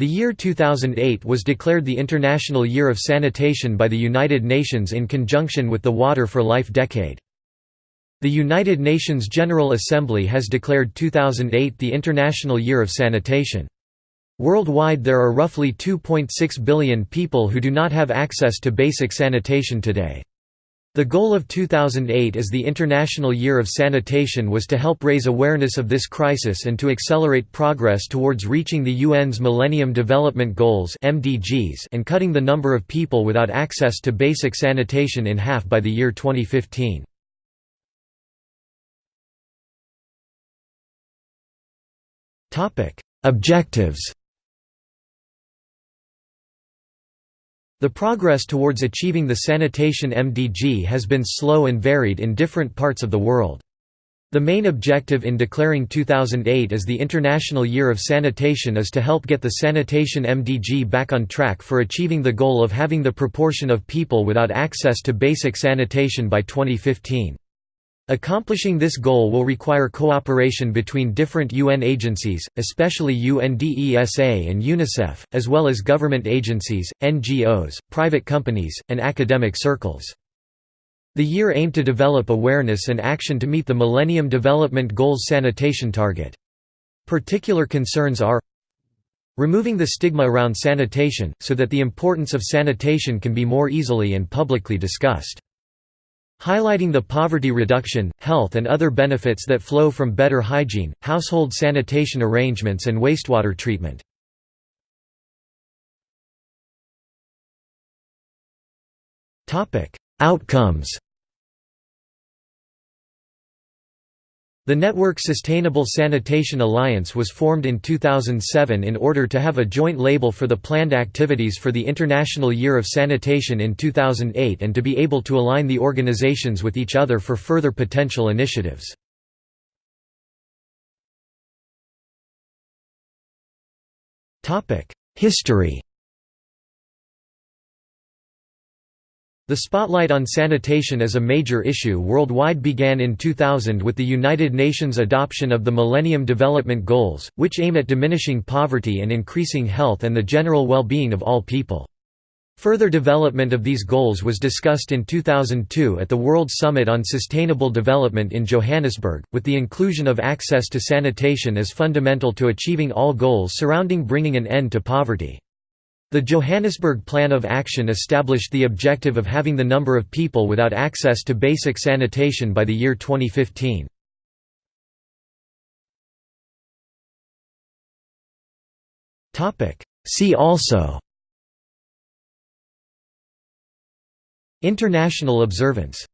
The year 2008 was declared the International Year of Sanitation by the United Nations in conjunction with the Water for Life Decade. The United Nations General Assembly has declared 2008 the International Year of Sanitation. Worldwide there are roughly 2.6 billion people who do not have access to basic sanitation today. The goal of 2008 as the International Year of Sanitation was to help raise awareness of this crisis and to accelerate progress towards reaching the UN's Millennium Development Goals (MDGs) and cutting the number of people without access to basic sanitation in half by the year 2015. Topic: Objectives The progress towards achieving the sanitation MDG has been slow and varied in different parts of the world. The main objective in declaring 2008 as the International Year of Sanitation is to help get the sanitation MDG back on track for achieving the goal of having the proportion of people without access to basic sanitation by 2015. Accomplishing this goal will require cooperation between different UN agencies, especially UNDESA and UNICEF, as well as government agencies, NGOs, private companies, and academic circles. The year aimed to develop awareness and action to meet the Millennium Development Goals sanitation target. Particular concerns are removing the stigma around sanitation, so that the importance of sanitation can be more easily and publicly discussed highlighting the poverty reduction, health and other benefits that flow from better hygiene, household sanitation arrangements and wastewater treatment. Outcomes The Network Sustainable Sanitation Alliance was formed in 2007 in order to have a joint label for the planned activities for the International Year of Sanitation in 2008 and to be able to align the organizations with each other for further potential initiatives. History The spotlight on sanitation as a major issue worldwide began in 2000 with the United Nations adoption of the Millennium Development Goals, which aim at diminishing poverty and increasing health and the general well-being of all people. Further development of these goals was discussed in 2002 at the World Summit on Sustainable Development in Johannesburg, with the inclusion of access to sanitation as fundamental to achieving all goals surrounding bringing an end to poverty. The Johannesburg Plan of Action established the objective of having the number of people without access to basic sanitation by the year 2015. See also International observance